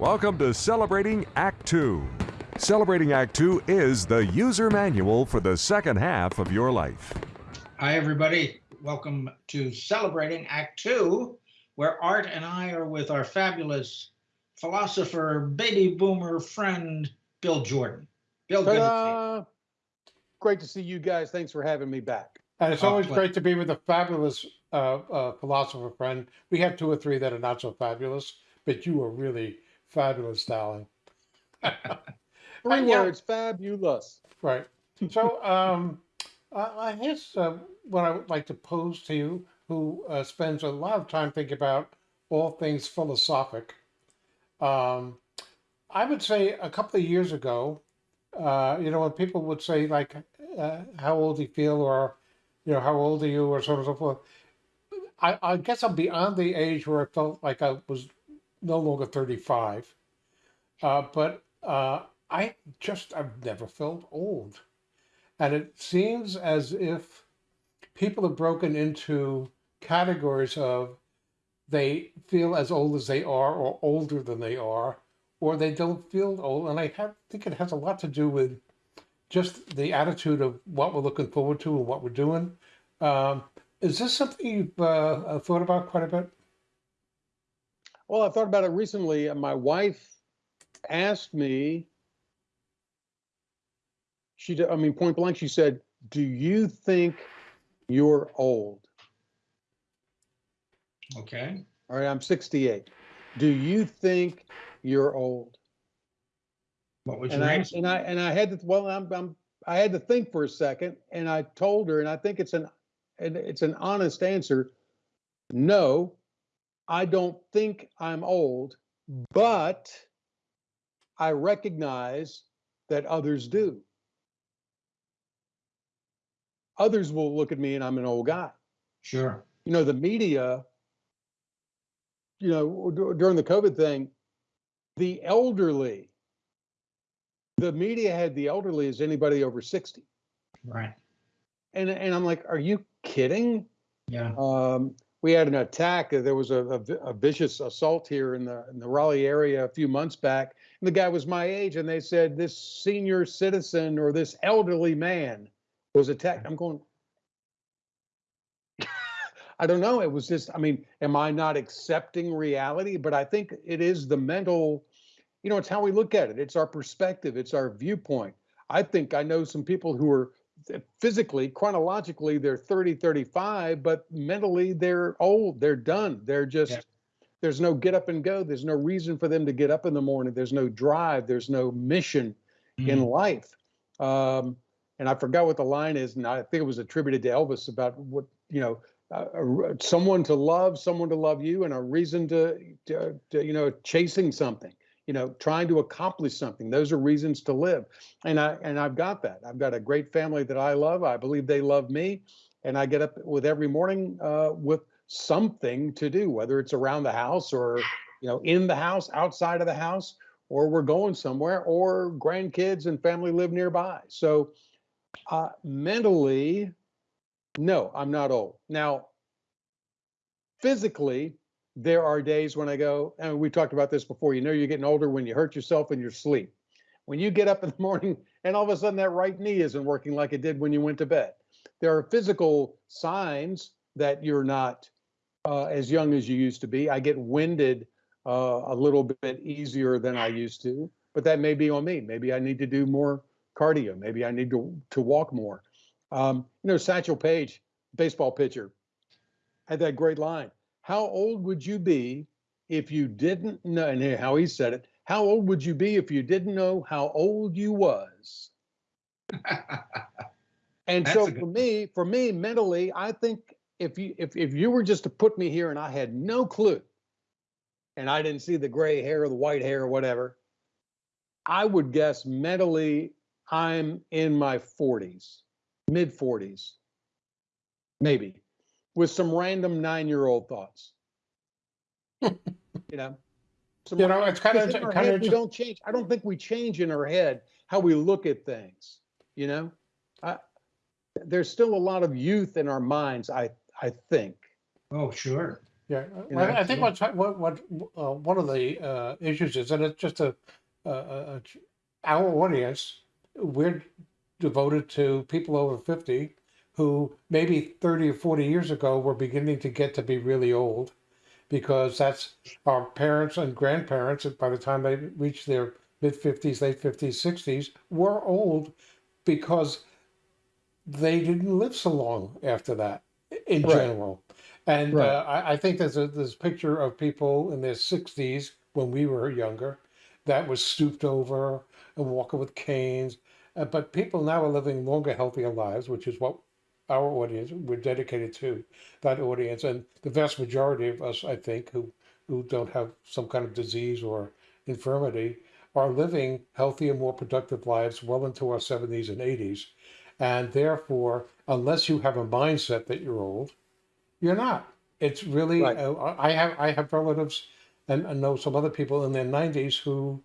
Welcome to Celebrating Act Two. Celebrating Act Two is the user manual for the second half of your life. Hi, everybody. Welcome to Celebrating Act Two, where Art and I are with our fabulous philosopher, baby boomer friend, Bill Jordan. Bill, good to see you. Great to see you guys. Thanks for having me back. And it's Oh, always great to be with a fabulous uh, uh, philosopher friend. We have two or three that are not so fabulous, but you are really fabulous, darling. Three words, fabulous. Right. So, um, I I guess uh, what I would like to pose to you, who uh, spends a lot of time thinking about all things philosophic, um, I would say a couple of years ago, uh, you know, when people would say like, uh, "How old do you feel?" or, you know, "How old are you?" or so on and so forth. I, I guess I'm beyond the age where I felt like I was no longer 35, uh, but uh, I just I've never felt old. And it seems as if people have broken into categories of they feel as old as they are or older than they are, or they don't feel old. And I have, think it has a lot to do with just the attitude of what we're looking forward to and what we're doing. Um, is this something you've uh, uh, thought about quite a bit? Well, I thought about it recently. and My wife asked me, she, did- I mean, point blank, she said, Do you think you're old? Okay. All right, I'm 68. Do you think you're old? What was And your I, answer? and I, and I had to, well, I'm, I'm, I had to think for a second and I told her, and I think it's an, and it's an honest answer. No, I don't think I'm old, but I recognize that others do. Others will look at me and I'm an old guy. Sure. You know, the media, you know, during the COVID thing, the elderly, the media had the elderly as anybody over 60. Right. And, and I'm like, are you kidding? Yeah. Um, we had an attack. uh, There was a, a a vicious assault here in the in the Raleigh area a few months back. And the guy was my age, and they said this senior citizen or this elderly man was attacked. I'm going. I don't know. It was just. I mean, am I not accepting reality? But I think it is the mental. You know, it's how we look at it. It's our perspective. It's our viewpoint. I think I know some people who are physically, chronologically, they're 30, 35, but mentally they're old. They're done. They're just, Yeah. there's no get up and go. There's no reason for them to get up in the morning. There's no drive. There's no mission in Mm. life. Um, and I forgot what the line is, and I think it was attributed to Elvis about what, you know, uh, someone to love, someone to love you, and a reason to, to, to, you know, chasing something, you know, trying to accomplish something. Those are reasons to live. And I and I've got that. I've got a great family that I love. I believe they love me, and I get up with every morning uh, with something to do, whether it's around the house or you know in the house, outside of the house, or we're going somewhere, or grandkids and family live nearby. So uh, mentally, no, I'm not old. Now, physically, there are days when I go, and we talked about this before, you know, you're getting older when you hurt yourself in your sleep. When you get up in the morning and all of a sudden that right knee isn't working like it did when you went to bed. There are physical signs that you're not uh, as young as you used to be. I get winded uh, a little bit easier than I used to, but that may be on me. Maybe I need to do more cardio. Maybe I need to, to walk more. Um, you know, Satchel Paige, baseball pitcher, had that great line. How old would you be if you didn't know, and how he said it, how old would you be if you didn't know how old you was? And That's so good for me, for me mentally, I think if you if if you were just to put me here and I had no clue, and I didn't see the gray hair or the white hair or whatever, I would guess mentally I'm in my 40s, mid 40s, maybe, with some random nine-year-old thoughts. you know, some You know, it's kinda- because in our kinda we don't change. I don't think we change in our head how we look at things. You know, I, there's still a lot of youth in our minds. I I think. Oh, sure. Yeah, You know, I think so- what's, what, what, uh, one of the, uh, issues is that it's just a, a, a, a- our audience, we're devoted to people over fifty who maybe thirty or forty years ago were beginning to get to be really old. Because that's our parents and grandparents, and by the time they reached their mid fifties, late fifties, sixties, were old because they didn't live so long after that in Right. general. And Right. uh, I, I think there's a this picture of people in their 60s when we were younger that was stooped over and walking with canes. Uh, but people now are living longer, healthier lives, which is what our audience we're dedicated to that audience. And the vast majority of us, I think, who who don't have some kind of disease or infirmity, are living healthier, more productive lives well into our 70s and 80s. And therefore, unless you have a mindset that you're old, you're not. It's really. Right. Uh, I have I have relatives, and I know some other people in their 90s who,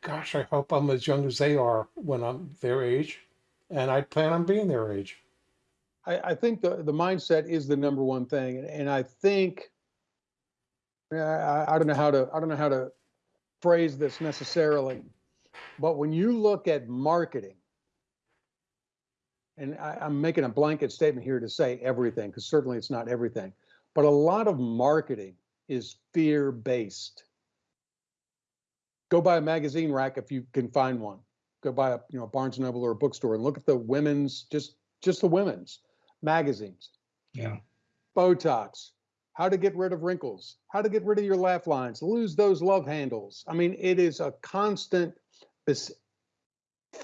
gosh, I hope I'm as young as they are when I'm their age, and I plan on being their age. I, I think the, the mindset is the number one thing, and, and I think I, I don't know how to I don't know how to phrase this necessarily, but when you look at marketing, and I, I'm making a blanket statement here to say everything, because certainly it's not everything, but a lot of marketing is fear based. Go buy a magazine rack if you can find one. Go buy a you know Barnes and Noble or a bookstore and look at the women's just just the women's magazines. Yeah. Botox, how to get rid of wrinkles, how to get rid of your laugh lines, lose those love handles. I mean, it is a constant this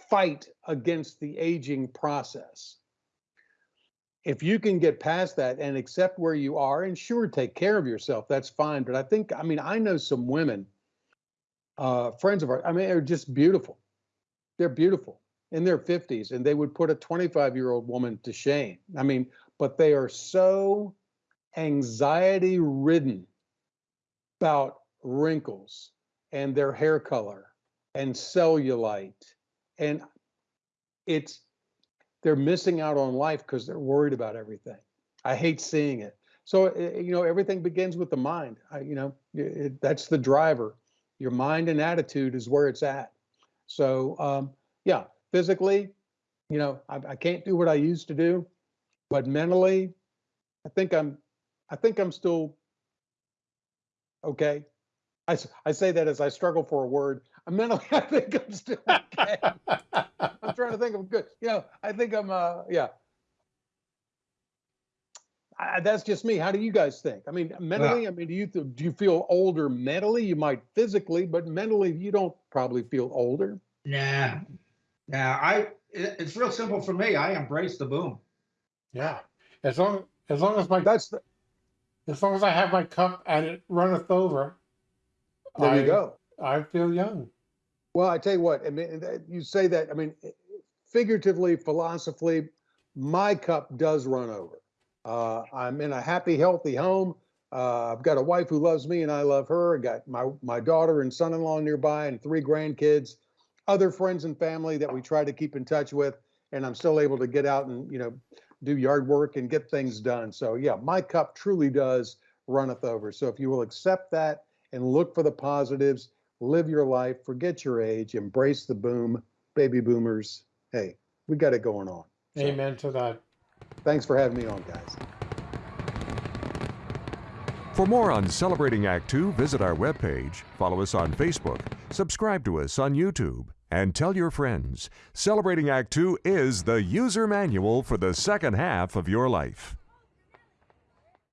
fight against the aging process. If you can get past that and accept where you are, and sure, take care of yourself, that's fine. But I think, I mean, I know some women, uh, friends of ours, I mean, they're just beautiful. They're beautiful in their 50s, and they would put a 25 year old woman to shame. I mean, but they are so anxiety ridden about wrinkles and their hair color and cellulite and it's they're missing out on life because they're worried about everything. I hate seeing it. So uh, you know everything begins with the mind. I, you know it, that's the driver. Your mind and attitude is where it's at. So um, yeah physically you know I, I can't do what i used to do but mentally i think i'm i think i'm still okay. I, I say that as i struggle for a word. I'm mentally i think i'm still okay. I'm trying to think of good. You know i think i'm uh yeah. I, that's just me. How do you guys think? I mean mentally i mean do you do you feel older mentally? You might physically but mentally you don't probably feel older. Nah. Nah. I. It, it's real simple for me. I embrace the boom. Yeah, as long as long as my that's the, as long as I have my cup and it runneth over, there I, you go I feel young. Well, I tell you what, I mean, you say that, I mean, figuratively, philosophically, my cup does run over. Uh, I'm in a happy, healthy home. Uh, I've got a wife who loves me and I love her. I got my, my daughter and son-in-law nearby and three grandkids, other friends and family that we try to keep in touch with. And I'm still able to get out and, you know, do yard work and get things done. So yeah, my cup truly does runneth over. So if you will accept that and look for the positives, live your life, forget your age, embrace the boom, baby boomers. Hey, we got it going on. So, Amen to that. Thanks for having me on, guys. For more on Celebrating Act Two, visit our webpage, follow us on Facebook, subscribe to us on YouTube, and tell your friends. Celebrating Act Two is the user manual for the second half of your life.